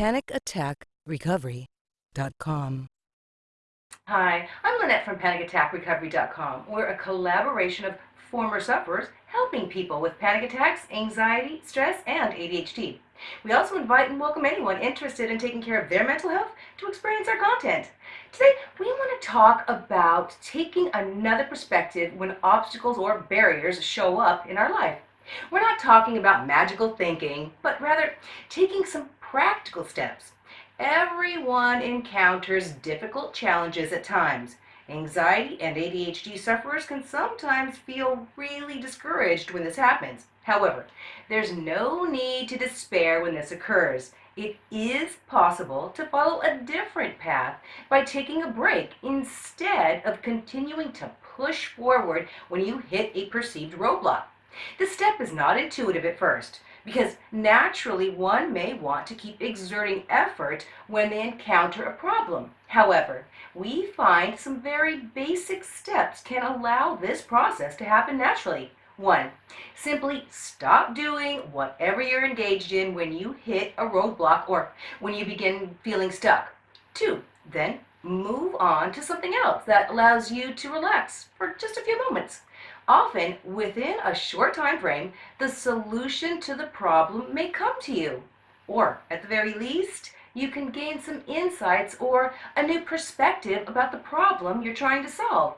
PanicAttackRecovery.com. Hi, I'm Lynette from PanicAttackRecovery.com. We're a collaboration of former sufferers helping people with panic attacks, anxiety, stress, and ADHD. We also invite and welcome anyone interested in taking care of their mental health to experience our content. Today, we want to talk about taking another perspective when obstacles or barriers show up in our life. We're not talking about magical thinking, but rather taking some practical steps. Everyone encounters difficult challenges at times. Anxiety and ADHD sufferers can sometimes feel really discouraged when this happens. However, there's no need to despair when this occurs. It is possible to follow a different path by taking a break instead of continuing to push forward when you hit a perceived roadblock. This step is not intuitive at first because naturally one may want to keep exerting effort when they encounter a problem. However, we find some very basic steps can allow this process to happen naturally. One, simply stop doing whatever you're engaged in when you hit a roadblock or when you begin feeling stuck. Two, then move on to something else that allows you to relax for just a few moments. Often, within a short time frame, the solution to the problem may come to you. Or, at the very least, you can gain some insights or a new perspective about the problem you're trying to solve.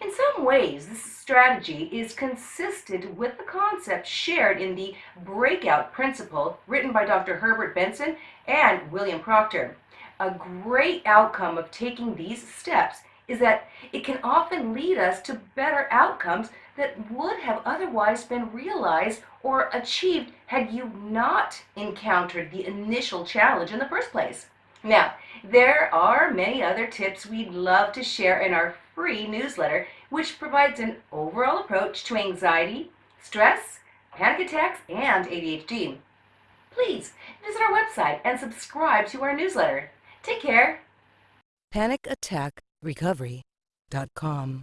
In some ways, this strategy is consistent with the concept shared in the Breakout Principle written by Dr. Herbert Benson and William Proctor. A great outcome of taking these steps is that it can often lead us to better outcomes that would have otherwise been realized or achieved had you not encountered the initial challenge in the first place. Now, there are many other tips we'd love to share in our free newsletter, which provides an overall approach to anxiety, stress, panic attacks, and ADHD. Please visit our website and subscribe to our newsletter. Take care. PanicAttackRecovery.com.